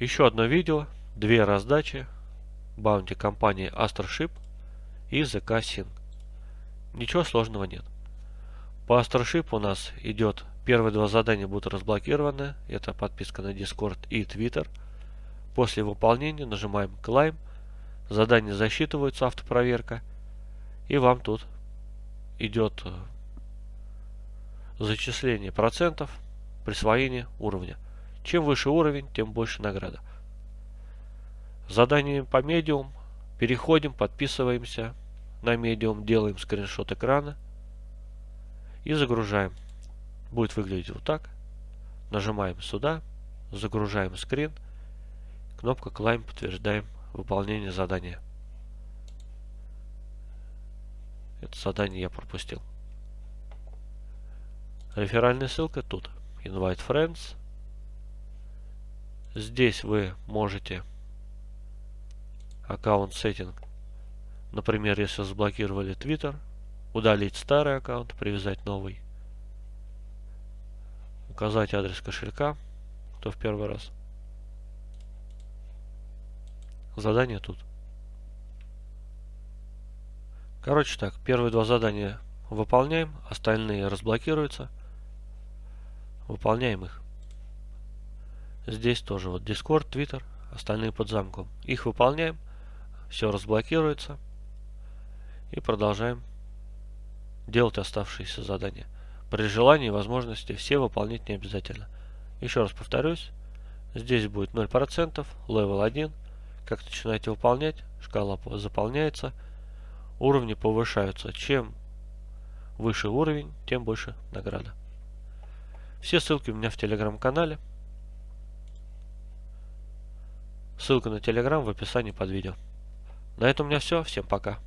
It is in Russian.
Еще одно видео, две раздачи, баунти компании Astroship и ZK Sync. Ничего сложного нет. По Astroship у нас идет, первые два задания будут разблокированы, это подписка на Discord и Twitter. После выполнения нажимаем Climb, задание засчитывается, автопроверка, и вам тут идет э, зачисление процентов присвоения уровня. Чем выше уровень, тем больше награда. Задание по медиум. Переходим, подписываемся на медиум, делаем скриншот экрана и загружаем. Будет выглядеть вот так. Нажимаем сюда, загружаем скрин, кнопка Climb, подтверждаем выполнение задания. Это задание я пропустил. Реферальная ссылка тут. Invite Friends. Здесь вы можете аккаунт сеттинг. Например, если заблокировали Twitter, удалить старый аккаунт, привязать новый. Указать адрес кошелька, кто в первый раз. Задание тут. Короче так, первые два задания выполняем, остальные разблокируются. Выполняем их. Здесь тоже вот Discord, Twitter, остальные под замком. Их выполняем, все разблокируется. И продолжаем делать оставшиеся задания. При желании и возможности все выполнять не обязательно. Еще раз повторюсь, здесь будет 0%, level 1. Как начинаете выполнять, шкала заполняется – уровни повышаются. Чем выше уровень, тем больше награда. Все ссылки у меня в телеграм-канале. Ссылка на телеграм в описании под видео. На этом у меня все. Всем пока.